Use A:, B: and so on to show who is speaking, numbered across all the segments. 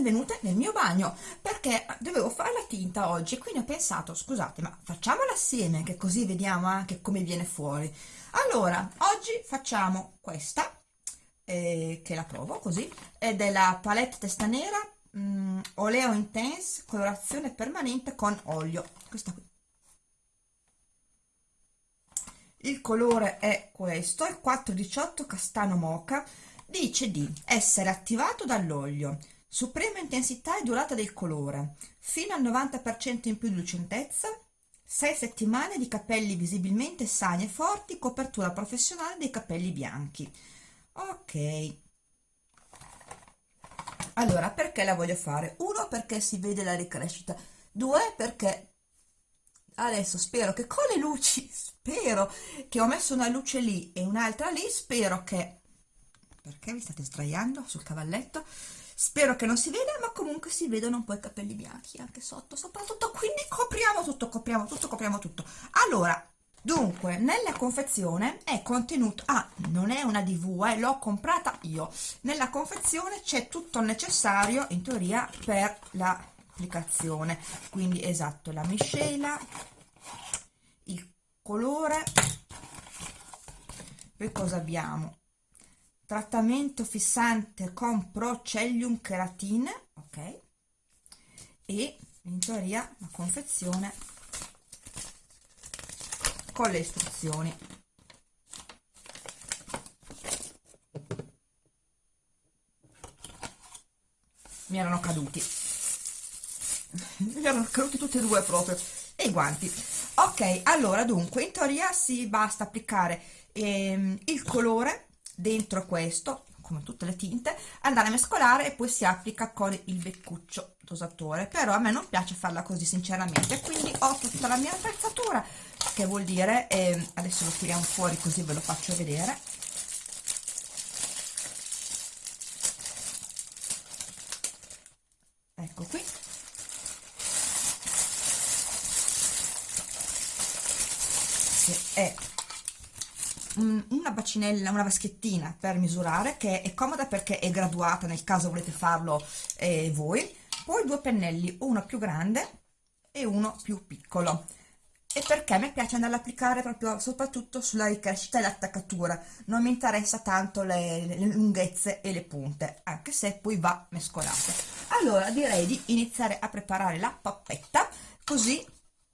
A: benvenute nel mio bagno perché dovevo fare la tinta oggi quindi ho pensato scusate ma facciamola assieme che così vediamo anche come viene fuori. Allora oggi facciamo questa eh, che la provo così è della palette testa nera mh, mm, oleo intense colorazione permanente con olio questa qui. Il colore è questo il 418 castano mocha dice di essere attivato dall'olio suprema intensità e durata del colore. Fino al 90% in più di lucentezza. 6 settimane di capelli visibilmente sani e forti copertura professionale dei capelli bianchi. Ok. Allora perché la voglio fare? Uno perché si vede la ricrescita. Due perché adesso spero che con le luci spero che ho messo una luce lì e un'altra lì spero che perché vi state sdraiando sul cavalletto spero che non si veda ma comunque si vedono un po' i capelli bianchi anche sotto soprattutto. Quindi copriamo tutto copriamo tutto copriamo tutto. Allora dunque nella confezione è contenuto ah non è una dv eh, l'ho comprata io. Nella confezione c'è tutto il necessario in teoria per l'applicazione. Quindi esatto la miscela il colore. Poi cosa abbiamo trattamento fissante con Procellium Keratine ok? E in teoria la confezione con le istruzioni. Mi erano caduti. Mi erano caduti tutti e due proprio. E i guanti. Ok allora dunque in teoria si basta applicare ehm, il colore dentro questo come tutte le tinte andare a mescolare e poi si applica con il beccuccio dosatore. Però a me non piace farla così sinceramente. Quindi ho tutta la mia attrezzatura che vuol dire eh, adesso lo tiriamo fuori così ve lo faccio vedere ecco qui che è una bacinella, una vaschettina per misurare che è comoda perché è graduata nel caso volete farlo eh, voi. Poi due pennelli, uno più grande e uno più piccolo. E perché mi piace andare ad applicare proprio soprattutto sulla ricrescita e l'attaccatura. Non mi interessa tanto le, le, lunghezze e le punte anche se poi va mescolato allora direi di iniziare a preparare la pappetta così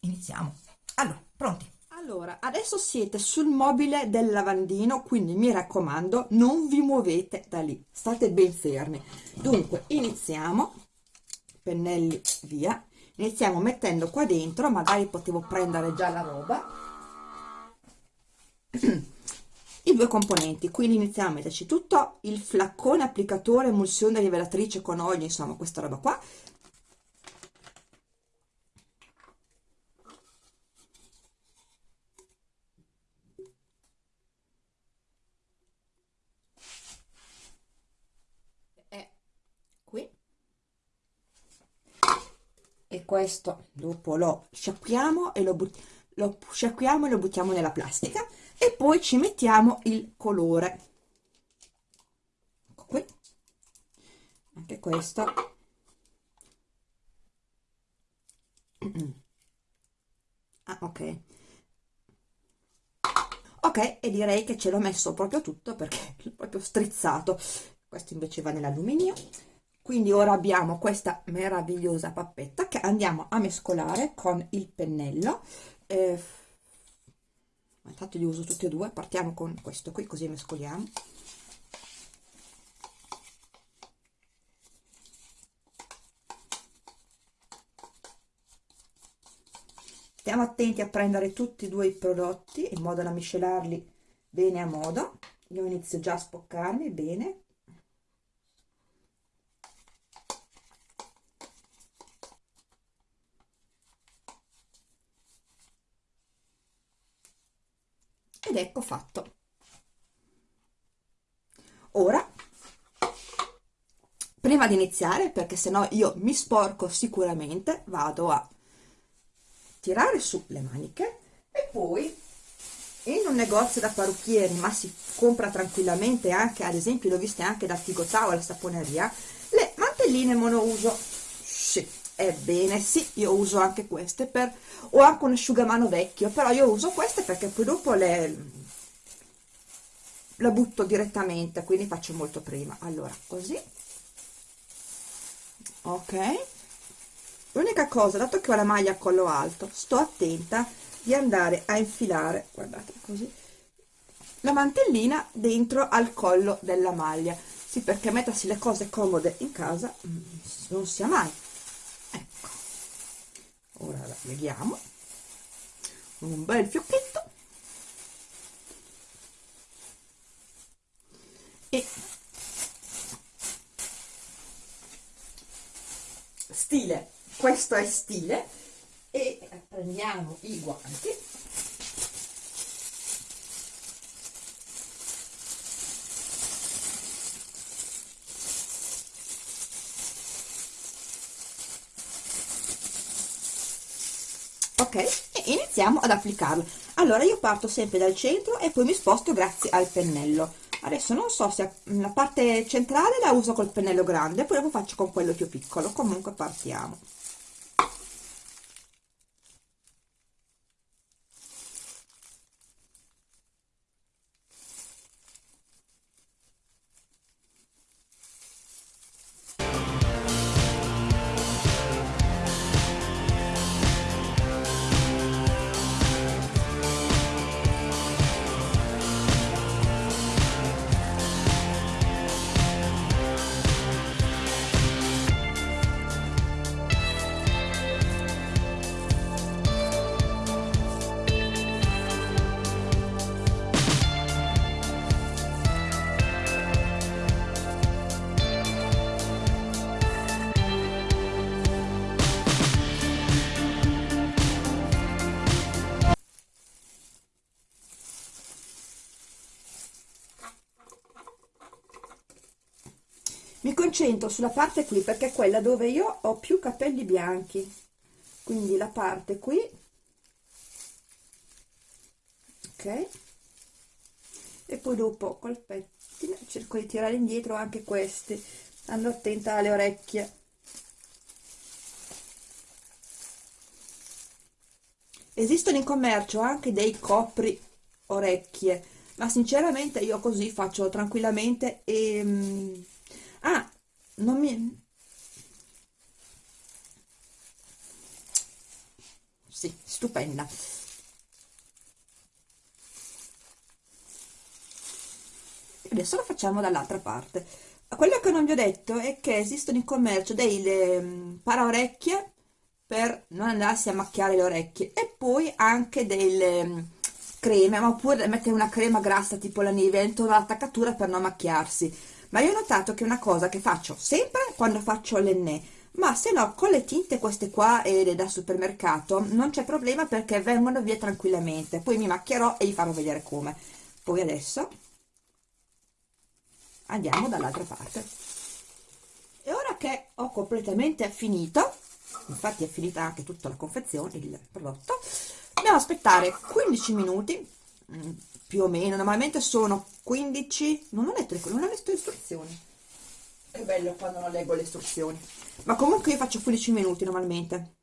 A: iniziamo. Allora pronti allora, adesso siete sul mobile del lavandino, quindi mi raccomando, non vi muovete da lì, state ben fermi. Dunque, iniziamo, pennelli via, iniziamo mettendo qua dentro, magari potevo prendere già la roba, i due componenti, quindi iniziamo a metterci tutto il flaccone applicatore emulsione rivelatrice con olio, insomma questa roba qua, e questo dopo lo sciacquiamo e lo, lo sciacquiamo e lo buttiamo nella plastica e poi ci mettiamo il colore. Ecco qui. Anche questo. Ah ok. Ok e direi che ce l'ho messo proprio tutto perché è proprio strizzato. Questo invece va nell'alluminio quindi ora abbiamo questa meravigliosa pappetta che andiamo a mescolare con il pennello. Eh, intanto li uso tutti e due partiamo con questo qui così mescoliamo. Stiamo attenti a prendere tutti e due i prodotti in modo da miscelarli bene a modo. Io inizio già a spoccarmi bene ed ecco fatto. Ora prima di iniziare perché sennò io mi sporco sicuramente vado a tirare su le maniche e poi in un negozio da parrucchieri ma si compra tranquillamente anche ad esempio l'ho viste anche da Tigotà o alla saponeria le mantelline monouso ebbene sì, io uso anche queste per ho anche un asciugamano vecchio però io uso queste perché poi dopo le la butto direttamente quindi faccio molto prima. Allora così. Ok. L'unica cosa dato che ho la maglia a collo alto sto attenta di andare a infilare guardate così la mantellina dentro al collo della maglia. Sì perché mettersi le cose comode in casa mm, non sia mai leghiamo un bel fiocchetto. E stile. Questo è stile. E prendiamo i guanti ok? E iniziamo ad applicarlo. Allora io parto sempre dal centro e poi mi sposto grazie al pennello. Adesso non so se la parte centrale la uso col pennello grande poi lo faccio con quello più piccolo. Comunque partiamo concentro sulla parte qui perché è quella dove io ho più capelli bianchi. Quindi la parte qui ok? E poi dopo col pettine cerco di tirare indietro anche questi stando attenta alle orecchie. Esistono in commercio anche dei copri orecchie ma sinceramente io così faccio tranquillamente e mm, non mi sì stupenda. Adesso lo facciamo dall'altra parte. Quello che non vi ho detto è che esistono in commercio delle um, paraorecchie per non andarsi a macchiare le orecchie e poi anche delle um, creme ma oppure mettere una crema grassa tipo la Nivea intorno all'attaccatura per non macchiarsi ma io ho notato che è una cosa che faccio sempre quando faccio l'enne ma se no con le tinte queste qua eh, da supermercato non c'è problema perché vengono via tranquillamente. Poi mi macchierò e vi farò vedere come. Poi adesso andiamo dall'altra parte. E ora che ho completamente finito infatti è finita anche tutta la confezione il prodotto dobbiamo aspettare 15 minuti. Mm, più o meno. Normalmente sono 15 non ho letto, non ho letto le istruzioni. È bello quando non leggo le istruzioni. Ma comunque io faccio 15 minuti normalmente.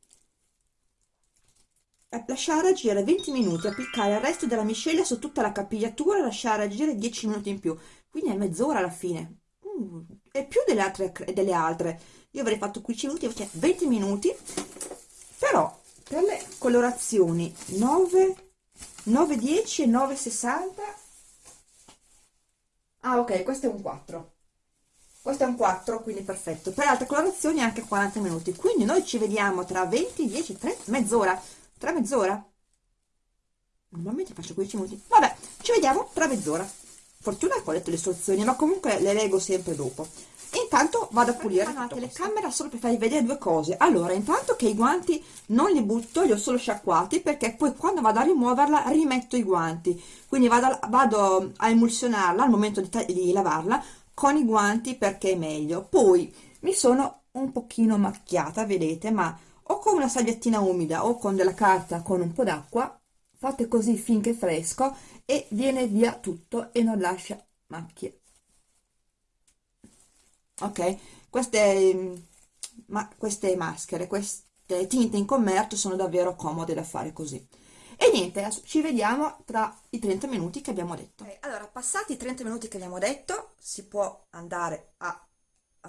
A: Lasciare agire 20 minuti applicare il resto della miscela su tutta la capigliatura e lasciare agire 10 minuti in più. Quindi è mezz'ora alla fine. Uh, è più delle altre, delle altre. Io avrei fatto 15 minuti invece 20 minuti. Però per le colorazioni 9 9,10 e 9,60 ah ok questo è un 4 questo è un 4 quindi perfetto. Per altre colorazioni anche 40 minuti. Quindi noi ci vediamo tra 20 10 3 mezz'ora. Tra mezz'ora? Normalmente faccio 15 minuti. Vabbè ci vediamo tra mezz'ora. Fortuna che ho letto le istruzioni ma comunque le leggo sempre dopo intanto vado a pulire. La telecamera solo per farvi vedere due cose. Allora intanto che i guanti non li butto li ho solo sciacquati perché poi quando vado a rimuoverla rimetto i guanti. Quindi vado, vado a emulsionarla al momento di, di lavarla con i guanti perché è meglio. Poi mi sono un pochino macchiata vedete ma o con una salviettina umida o con della carta con un po' d'acqua fate così finché è fresco e viene via tutto e non lascia macchie ok? Queste, ma, queste maschere, queste tinte in commercio sono davvero comode da fare così. E niente, ci vediamo tra i 30 minuti che abbiamo detto. Okay, allora, passati i 30 minuti che abbiamo detto, si può andare a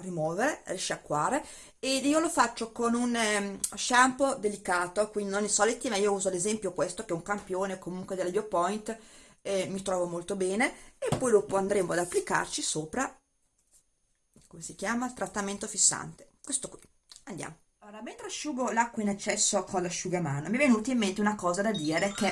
A: rimuovere, risciacquare ed io lo faccio con un eh, shampoo delicato, quindi non i soliti, ma io uso ad esempio questo che è un campione comunque della Biopoint, eh, mi trovo molto bene e poi dopo andremo ad applicarci sopra, come si chiama, il trattamento fissante, questo qui, andiamo. Allora, mentre asciugo l'acqua in eccesso con l'asciugamano, mi è venuta in mente una cosa da dire che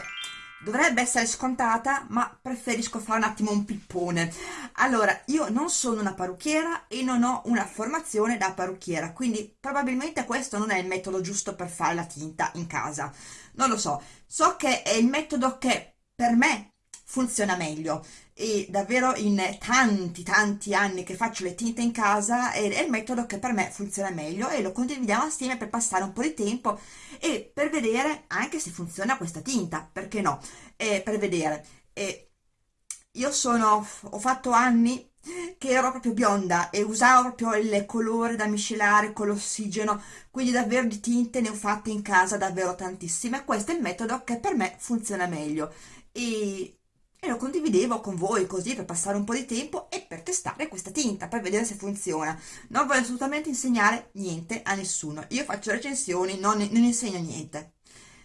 A: dovrebbe essere scontata, ma preferisco fare un attimo un pippone. Allora, io non sono una parrucchiera e non ho una formazione da parrucchiera, quindi probabilmente questo non è il metodo giusto per fare la tinta in casa. Non lo so, so che è il metodo che per me funziona meglio e davvero in tanti tanti anni che faccio le tinte in casa è, il metodo che per me funziona meglio e lo condividiamo assieme per passare un po' di tempo e per vedere anche se funziona questa tinta, perché no, e per vedere. E io sono, ho fatto anni che ero proprio bionda e usavo proprio il colore da miscelare con l'ossigeno, quindi davvero di tinte ne ho fatte in casa davvero tantissime. Questo è il metodo che per me funziona meglio e e lo condividevo con voi così per passare un po' di tempo e per testare questa tinta, per vedere se funziona. Non voglio assolutamente insegnare niente a nessuno, io faccio recensioni, non, non insegno niente.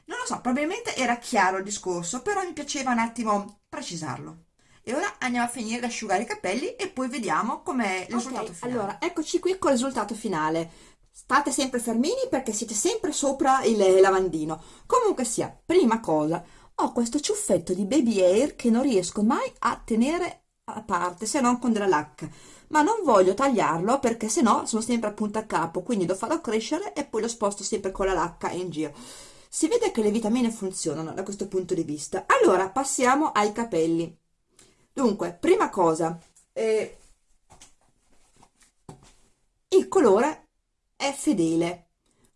A: Non lo so, probabilmente era chiaro il discorso, però mi piaceva un attimo precisarlo. E ora andiamo a finire di asciugare i capelli e poi vediamo com'è il okay, risultato finale. Allora, eccoci qui col risultato finale. State sempre fermini perché siete sempre sopra il lavandino. Comunque sia, prima cosa, ho questo ciuffetto di baby hair che non riesco mai a tenere a parte se non con della lacca ma non voglio tagliarlo perché sennò sono sempre a punta a capo quindi lo farò crescere e poi lo sposto sempre con la lacca in giro. Si vede che le vitamine funzionano da questo punto di vista. Allora passiamo ai capelli. Dunque prima cosa eh, il colore è fedele.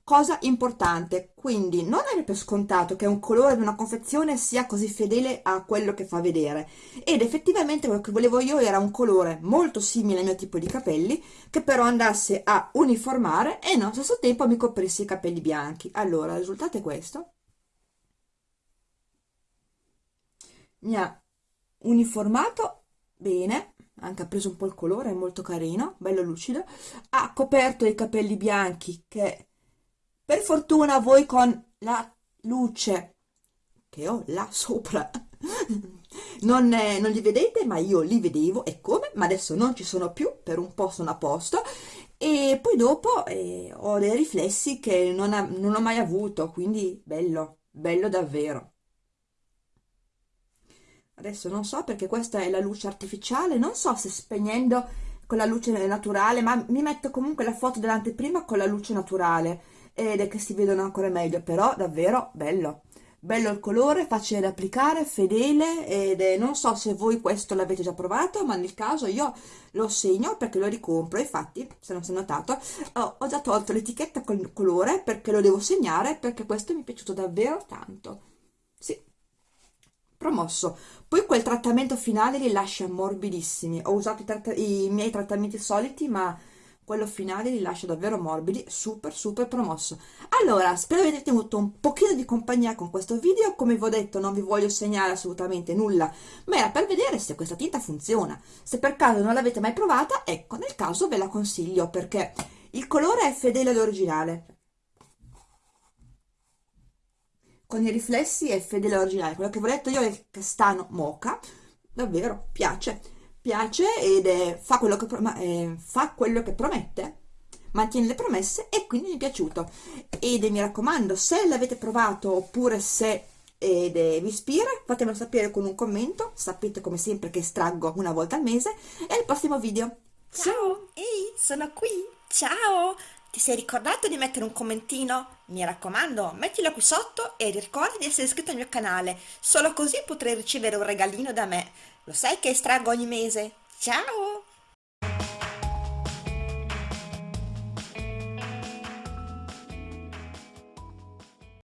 A: Cosa importante, quindi non è per scontato che un colore di una confezione sia così fedele a quello che fa vedere ed effettivamente quello che volevo io era un colore molto simile al mio tipo di capelli che però andasse a uniformare e nello stesso tempo mi coprisse i capelli bianchi. Allora, il risultato è questo. Mi ha uniformato bene, anche ha preso un po' il colore, è molto carino, bello lucido, ha coperto i capelli bianchi che per fortuna voi con la luce che ho là sopra non, eh, non li vedete ma io li vedevo e come? Ma adesso non ci sono più per un po' sono a posto. E poi dopo eh, ho dei riflessi che non, ha, non ho mai avuto quindi bello bello davvero. Adesso non so perché questa è la luce artificiale non so se spegnendo con la luce naturale ma mi metto comunque la foto dell'anteprima con la luce naturale ed è che si vedono ancora meglio però davvero bello. Bello il colore, facile da applicare, fedele ed è, non so se voi questo l'avete già provato ma nel caso io lo segno perché lo ricompro infatti se non si è notato ho, ho già tolto l'etichetta con il colore perché lo devo segnare perché questo mi è piaciuto davvero tanto. Sì. Promosso. Poi quel trattamento finale li lascia morbidissimi. Ho usato i, i miei trattamenti soliti ma quello finale li lascia davvero morbidi, super super promosso. Allora, spero avete tenuto un pochino di compagnia con questo video, come vi ho detto non vi voglio segnare assolutamente nulla, ma era per vedere se questa tinta funziona. Se per caso non l'avete mai provata, ecco, nel caso ve la consiglio perché il colore è fedele all'originale. Con i riflessi è fedele all'originale, quello che vi ho detto io è il castano mocha, davvero piace piace ed è, fa, quello che, eh, fa quello che promette mantiene le promesse e quindi mi è piaciuto. Ed mi raccomando se l'avete provato oppure se ed vi ispira fatemelo sapere con un commento. Sapete come sempre che estraggo una volta al mese. E al prossimo video.
B: Ciao! Ehi sono qui! Ciao! Ti sei ricordato di mettere un commentino? Mi raccomando, mettilo qui sotto e ricorda di essere iscritto al mio canale, solo così potrai ricevere un regalino da me. Lo sai che estraggo ogni mese? Ciao!